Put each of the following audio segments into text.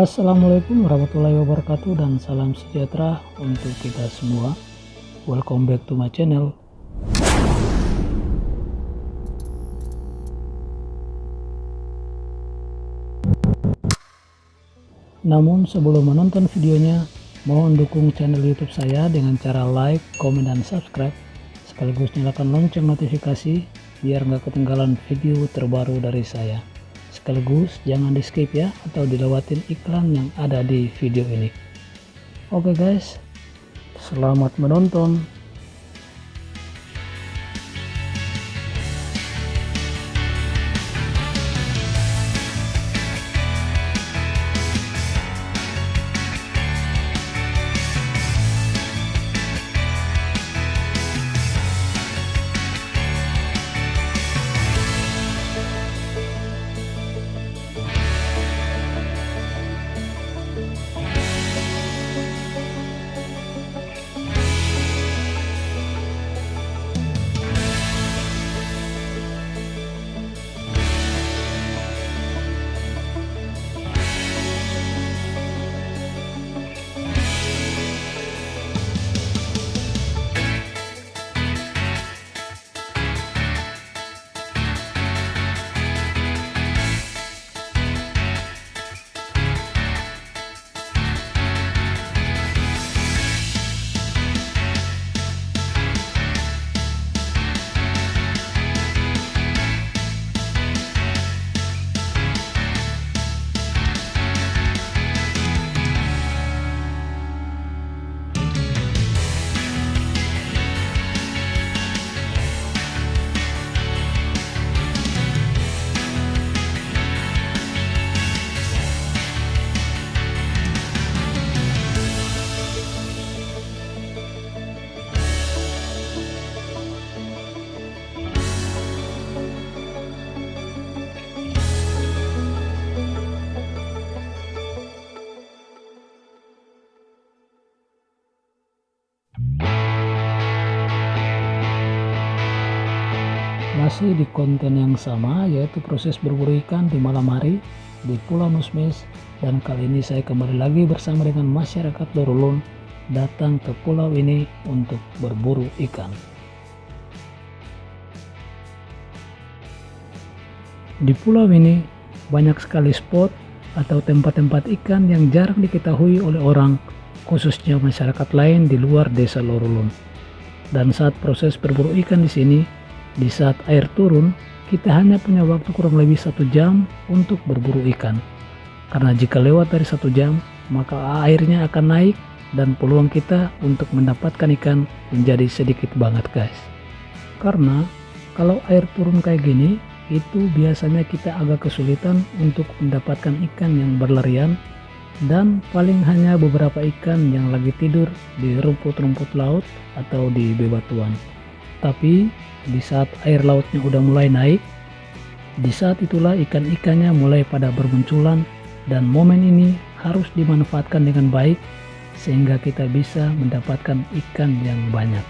Assalamualaikum warahmatullahi wabarakatuh dan salam sejahtera untuk kita semua. Welcome back to my channel. Namun sebelum menonton videonya mohon dukung channel youtube saya dengan cara like, komen, dan subscribe. Sekaligus nyalakan lonceng notifikasi biar nggak ketinggalan video terbaru dari saya sekaligus jangan di skip ya atau dilewatin iklan yang ada di video ini. Oke guys. Selamat menonton Masih di konten yang sama yaitu proses berburu ikan di malam hari di Pulau Nusmes dan kali ini saya kembali lagi bersama dengan masyarakat Lorulun datang ke pulau ini untuk berburu ikan. Di pulau ini banyak sekali spot atau tempat-tempat ikan yang jarang diketahui oleh orang khususnya masyarakat lain di luar desa Lorulun. Dan saat proses berburu ikan di sini, di saat air turun, kita hanya punya waktu kurang lebih satu jam untuk berburu ikan. Karena jika lewat dari satu jam, maka airnya akan naik dan peluang kita untuk mendapatkan ikan menjadi sedikit banget guys. Karena kalau air turun kayak gini, itu biasanya kita agak kesulitan untuk mendapatkan ikan yang berlarian dan paling hanya beberapa ikan yang lagi tidur di rumput-rumput laut atau di bebatuan. Tapi di saat air lautnya udah mulai naik, di saat itulah ikan-ikannya mulai pada bermunculan dan momen ini harus dimanfaatkan dengan baik sehingga kita bisa mendapatkan ikan yang banyak.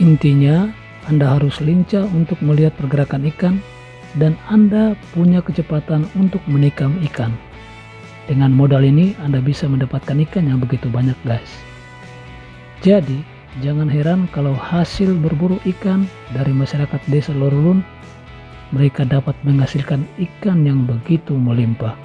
Intinya, Anda harus lincah untuk melihat pergerakan ikan dan Anda punya kecepatan untuk menikam ikan. Dengan modal ini, Anda bisa mendapatkan ikan yang begitu banyak guys. Jadi, Jangan heran kalau hasil berburu ikan dari masyarakat desa Lorulun mereka dapat menghasilkan ikan yang begitu melimpah.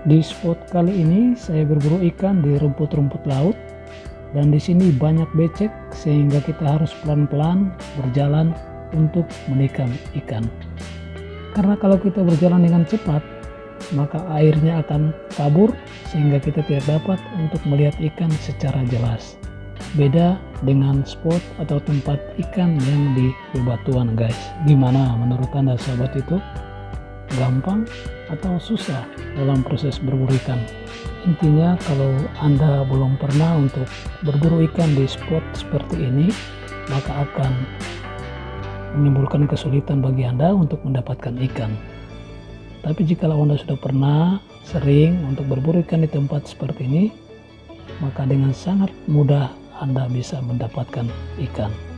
Di spot kali ini saya berburu ikan di rumput-rumput laut dan di sini banyak becek sehingga kita harus pelan-pelan berjalan untuk menikam ikan. Karena kalau kita berjalan dengan cepat, maka airnya akan kabur sehingga kita tidak dapat untuk melihat ikan secara jelas. Beda dengan spot atau tempat ikan yang di bebatuan guys. Gimana menurut anda sahabat itu? Gampang atau susah dalam proses berburu ikan. Intinya kalau Anda belum pernah untuk berburu ikan di spot seperti ini, maka akan menimbulkan kesulitan bagi Anda untuk mendapatkan ikan. Tapi jika Anda sudah pernah sering untuk berburu ikan di tempat seperti ini, maka dengan sangat mudah Anda bisa mendapatkan ikan.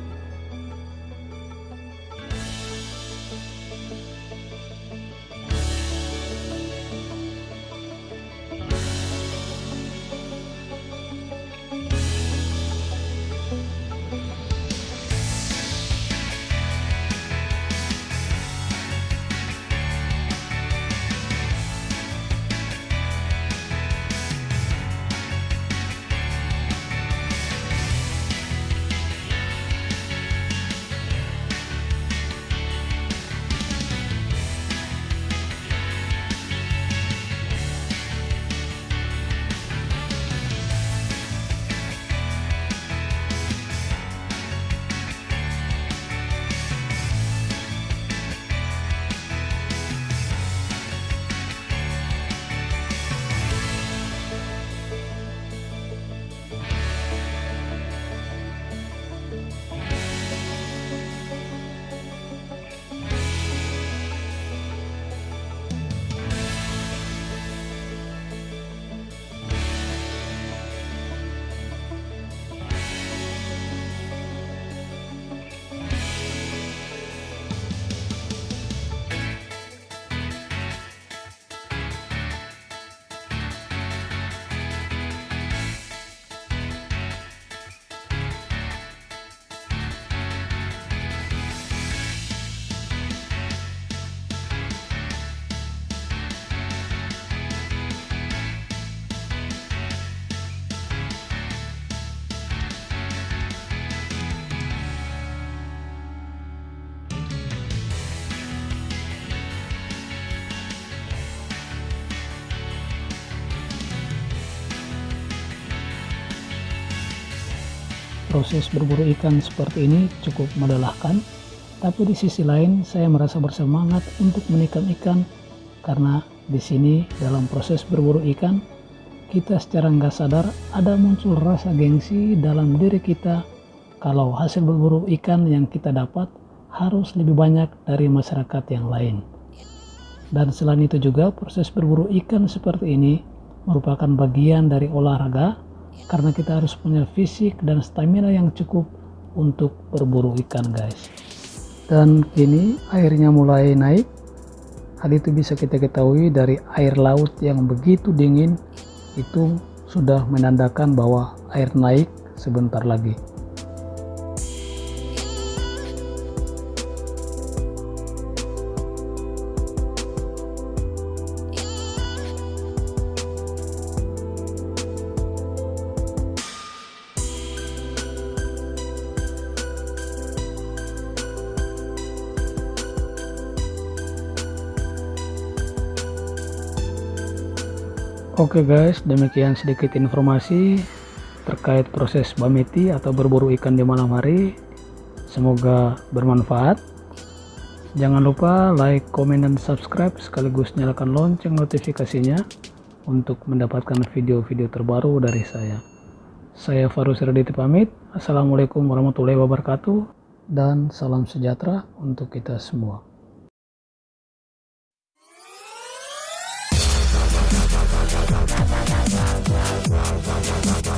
Proses berburu ikan seperti ini cukup melelahkan, tapi di sisi lain saya merasa bersemangat untuk menikam ikan karena di sini dalam proses berburu ikan kita secara nggak sadar ada muncul rasa gengsi dalam diri kita kalau hasil berburu ikan yang kita dapat harus lebih banyak dari masyarakat yang lain. Dan selain itu juga proses berburu ikan seperti ini merupakan bagian dari olahraga karena kita harus punya fisik dan stamina yang cukup untuk berburu ikan guys. Dan kini airnya mulai naik. Hal itu bisa kita ketahui dari air laut yang begitu dingin. Itu sudah menandakan bahwa air naik sebentar lagi Oke guys, demikian sedikit informasi terkait proses bameti atau berburu ikan di malam hari. Semoga bermanfaat. Jangan lupa like, komen, dan subscribe sekaligus nyalakan lonceng notifikasinya untuk mendapatkan video-video terbaru dari saya. Saya Farus Raditya pamit. Assalamualaikum warahmatullahi wabarakatuh dan salam sejahtera untuk kita semua.